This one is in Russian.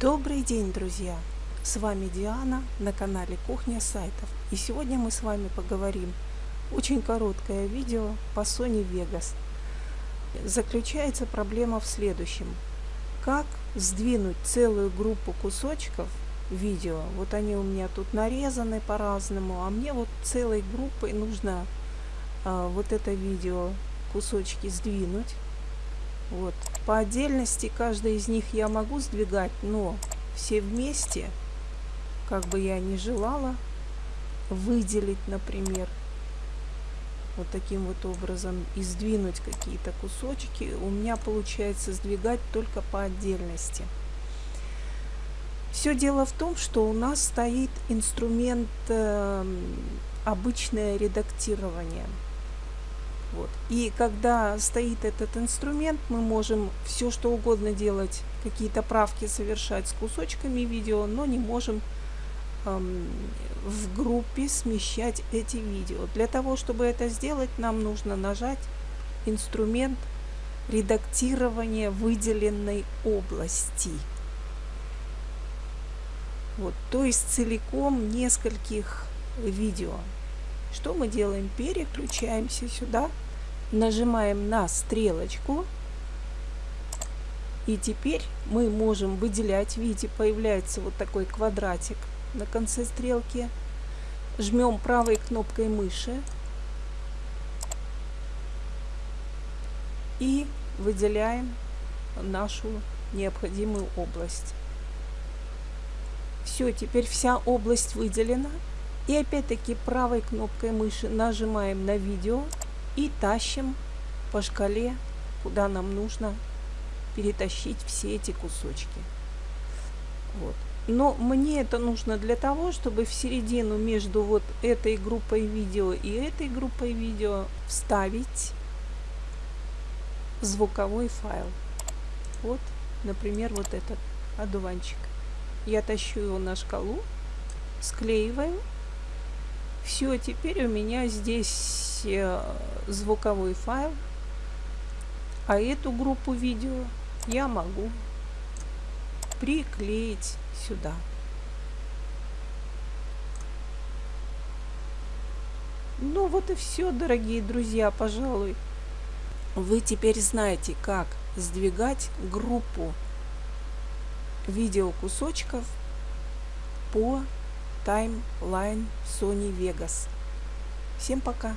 Добрый день, друзья! С вами Диана на канале Кухня сайтов. И сегодня мы с вами поговорим. Очень короткое видео по Sony Vegas. Заключается проблема в следующем. Как сдвинуть целую группу кусочков видео. Вот они у меня тут нарезаны по-разному, а мне вот целой группой нужно а, вот это видео кусочки сдвинуть вот. По отдельности каждый из них я могу сдвигать, но все вместе, как бы я ни желала, выделить, например, вот таким вот образом и сдвинуть какие-то кусочки, у меня получается сдвигать только по отдельности. Все дело в том, что у нас стоит инструмент э, обычное редактирование. И когда стоит этот инструмент, мы можем все что угодно делать, какие-то правки совершать с кусочками видео, но не можем эм, в группе смещать эти видео. Для того, чтобы это сделать, нам нужно нажать инструмент редактирования выделенной области. Вот, то есть целиком нескольких видео. Что мы делаем? Переключаемся сюда, нажимаем на стрелочку. И теперь мы можем выделять. Видите, появляется вот такой квадратик на конце стрелки. Жмем правой кнопкой мыши. И выделяем нашу необходимую область. Все, теперь вся область выделена. И опять-таки правой кнопкой мыши нажимаем на видео и тащим по шкале, куда нам нужно перетащить все эти кусочки. Вот. Но мне это нужно для того, чтобы в середину между вот этой группой видео и этой группой видео вставить звуковой файл. Вот, например, вот этот одуванчик. Я тащу его на шкалу, склеиваю все, теперь у меня здесь э, звуковой файл, а эту группу видео я могу приклеить сюда. Ну вот и все, дорогие друзья, пожалуй. Вы теперь знаете, как сдвигать группу видеокусочков по таймлайн Sony Vegas. Всем пока!